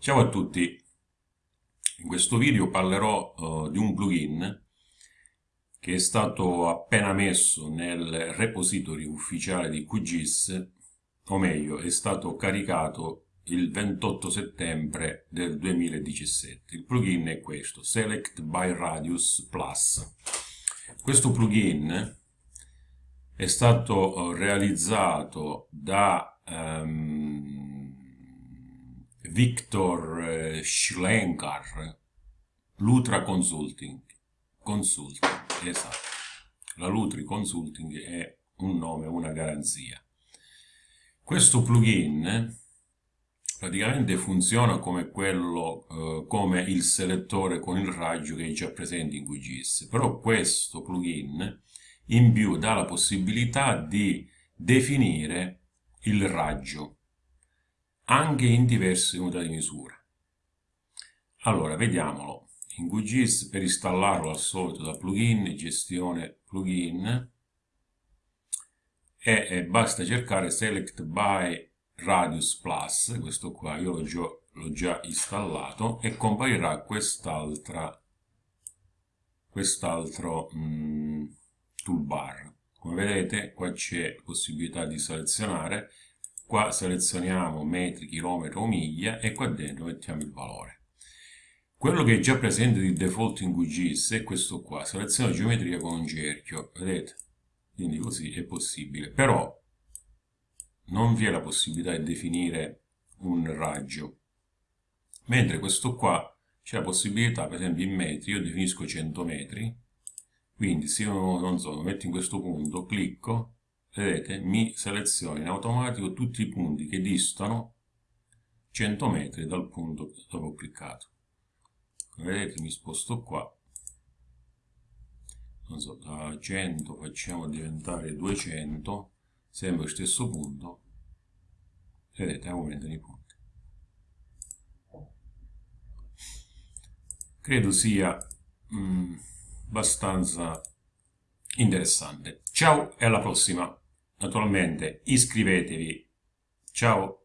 Ciao a tutti, in questo video parlerò uh, di un plugin che è stato appena messo nel repository ufficiale di QGIS, o meglio è stato caricato il 28 settembre del 2017. Il plugin è questo, Select by Radius Plus. Questo plugin è stato uh, realizzato da um, Victor eh, Schlenkar, Lutra Consulting, Consulting, esatto. La Lutri Consulting è un nome, una garanzia. Questo plugin praticamente funziona come quello, eh, come il selettore con il raggio che è già presente in QGIS, però questo plugin in più dà la possibilità di definire il raggio anche in diverse unità di misura. Allora, vediamolo. In QGIS per installarlo al solito da plugin, gestione plugin, e, e basta cercare Select by Radius Plus, questo qua io l'ho già, già, installato, e comparirà quest'altra quest'altro mm, toolbar. Come vedete qua c'è possibilità di selezionare qua selezioniamo metri, chilometro o miglia e qua dentro mettiamo il valore. Quello che è già presente di default in QGIS è questo qua, seleziona geometria con un cerchio, vedete? Quindi così è possibile, però non vi è la possibilità di definire un raggio, mentre questo qua c'è la possibilità, per esempio in metri, io definisco 100 metri, quindi se io non so, lo metto in questo punto, clicco, vedete, mi seleziona in automatico tutti i punti che distano 100 metri dal punto dove ho cliccato. Vedete, mi sposto qua, non so, da 100 facciamo diventare 200, sempre lo stesso punto, vedete, aumentano i punti. Credo sia mh, abbastanza interessante. Ciao e alla prossima! Naturalmente iscrivetevi. Ciao!